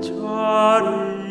자리